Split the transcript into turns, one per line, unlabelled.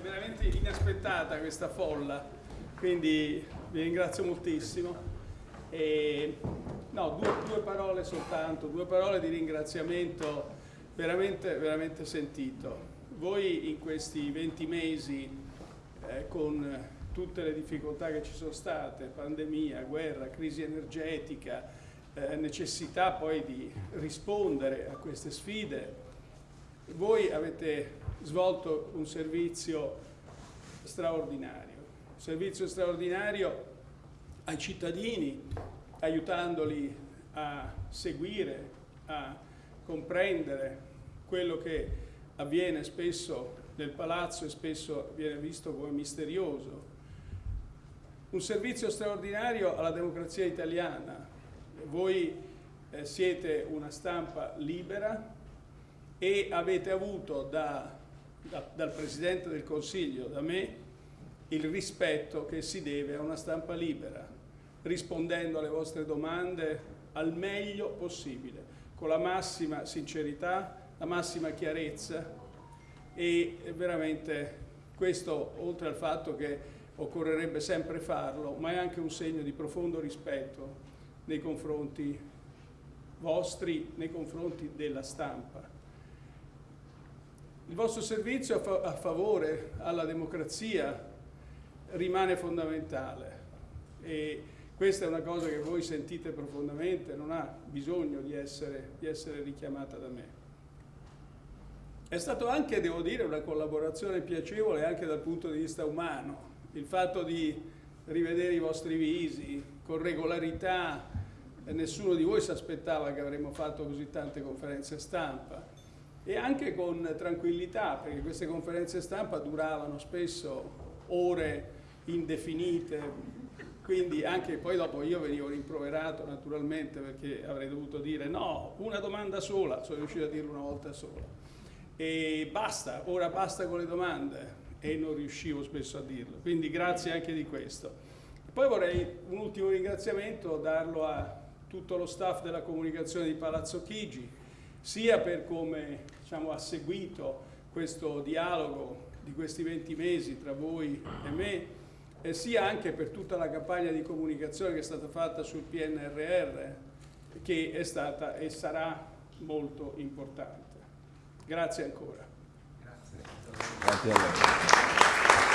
veramente inaspettata questa folla, quindi vi ringrazio moltissimo. E, no, due, due, parole soltanto, due parole di ringraziamento veramente, veramente sentito. Voi in questi 20 mesi, eh, con tutte le difficoltà che ci sono state, pandemia, guerra, crisi energetica, eh, necessità poi di rispondere a queste sfide, voi avete svolto un servizio straordinario, un servizio straordinario ai cittadini, aiutandoli a seguire, a comprendere quello che avviene spesso nel palazzo e spesso viene visto come misterioso. Un servizio straordinario alla democrazia italiana. Voi eh, siete una stampa libera, e avete avuto da, da, dal Presidente del Consiglio, da me, il rispetto che si deve a una stampa libera, rispondendo alle vostre domande al meglio possibile, con la massima sincerità, la massima chiarezza e veramente questo, oltre al fatto che occorrerebbe sempre farlo, ma è anche un segno di profondo rispetto nei confronti vostri, nei confronti della stampa. Il vostro servizio a, fa a favore alla democrazia rimane fondamentale e questa è una cosa che voi sentite profondamente, non ha bisogno di essere, di essere richiamata da me. È stato anche, devo dire, una collaborazione piacevole anche dal punto di vista umano. Il fatto di rivedere i vostri visi con regolarità, nessuno di voi si aspettava che avremmo fatto così tante conferenze stampa e anche con tranquillità, perché queste conferenze stampa duravano spesso ore indefinite, quindi anche poi dopo io venivo rimproverato naturalmente perché avrei dovuto dire no, una domanda sola, sono riuscito a dirlo una volta sola. E basta, ora basta con le domande e non riuscivo spesso a dirlo, quindi grazie anche di questo. Poi vorrei un ultimo ringraziamento darlo a tutto lo staff della comunicazione di Palazzo Chigi, sia per come diciamo, ha seguito questo dialogo di questi 20 mesi tra voi e me, eh, sia anche per tutta la campagna di comunicazione che è stata fatta sul PNRR, che è stata e sarà molto importante. Grazie ancora.
Grazie. Grazie a lei.